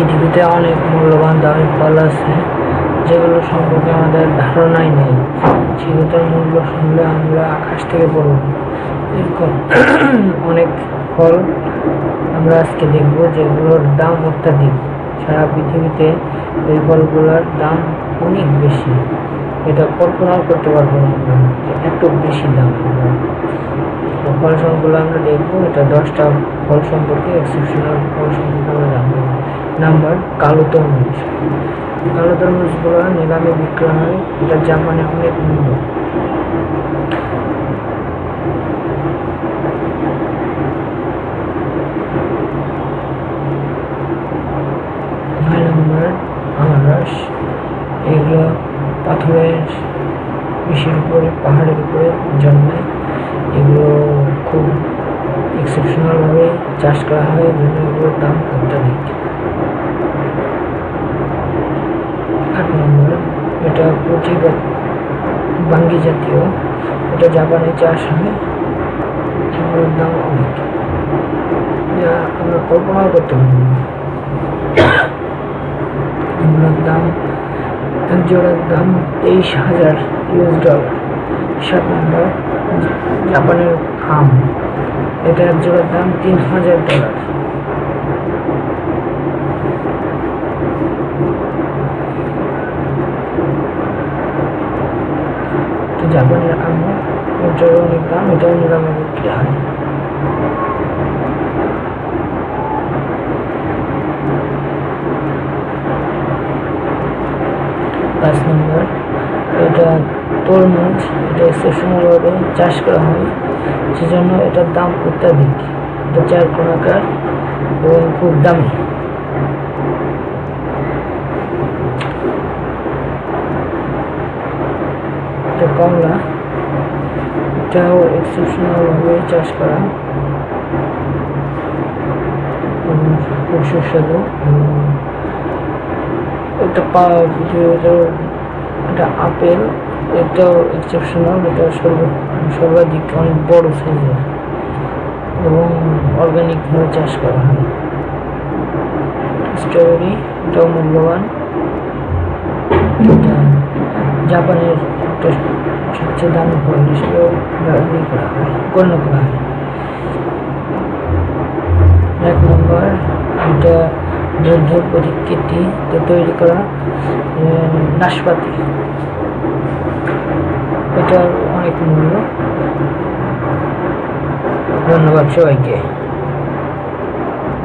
পৃথিবীতে অনেক মূল্যবান দামি ফল আছে, যেগুলো সম্পর্কে আমাদের ধারণাই নেই। সেগুলোর মূল্য শুনলে আমরা আকাশ থেকে পড়ব। এরকম অনেক ফল আমরা আজকে দেখব, যেগুলোর দাম অত্যাধিক। সারা পৃথিবীতে এই ফলগুলোর দাম অনেক বেশি। এটা কল্পনাও করতে পারব না এত বেশি দাম। ফল সম্পর্কে আমরা দেখব, এটা দশটা ফল সম্পর্কে এক্সেপশনাল ফল সম্পর্কে আমরা জানব। নাম্বার কালো তরমুজ। কালো তরমুজগুলো নিলামে বিক্রয় হয়, এটা জাপানে অনেক মূল্য। আনারস, এগুলো পাথরের ইসের উপরে, পাহাড়ের উপরে জন্মায় এগুলো খুব এক্সেপশনালভাবে চাষ করা হয় জন্য এগুলোর দাম অত্যাধিক আট নম্বর পুঁটি বাঙ্গি জাতীয়, এটা জাপানে চাষ হয় এগুলোর দাম অনেক আমরা কল্পনাও করতে দাম এক জোড়ার দাম তেইশ হাজার ইউএস ডলার। সাত নম্বর, জাপানের আম। এটা এক জোড়ার দাম তিন হাজার ডলার। তো জাপানের আম এটার অনেক দাম এটাও বিক্রি হয় পাঁচ নম্বর এটা তরমুজ এটা এক্সেপশনালভাবে চাষ করা হয় সেজন্য এটার দাম অত্যাধিক। এটা চার কোনাকার এবং খুব দামি। এটা কমলা, এটাও এক্সেপশনালভাবে চাষ করা। খুব সুস্বাদু এটা এটা আপেল, এটাও এক্সেপশনাল এটা সর্ব সর্বাধিক অনেক বড় সাইজের এবং অর্গানিকভাবে চাষ করা হয়। স্ট্রবেরি এটাও মূল্যবান। জাপানের একটা সবচেয়ে দামি ফল হিসেবেও ব্যবহার করা হয়, গণ্য করা হয়। এক নম্বর এটা বৌদ্ধ প্রতিকৃতিতে তৈরি করা নাশপাতি। এটার অনেক মূল্য। ধন্যবাদ সবাইকে।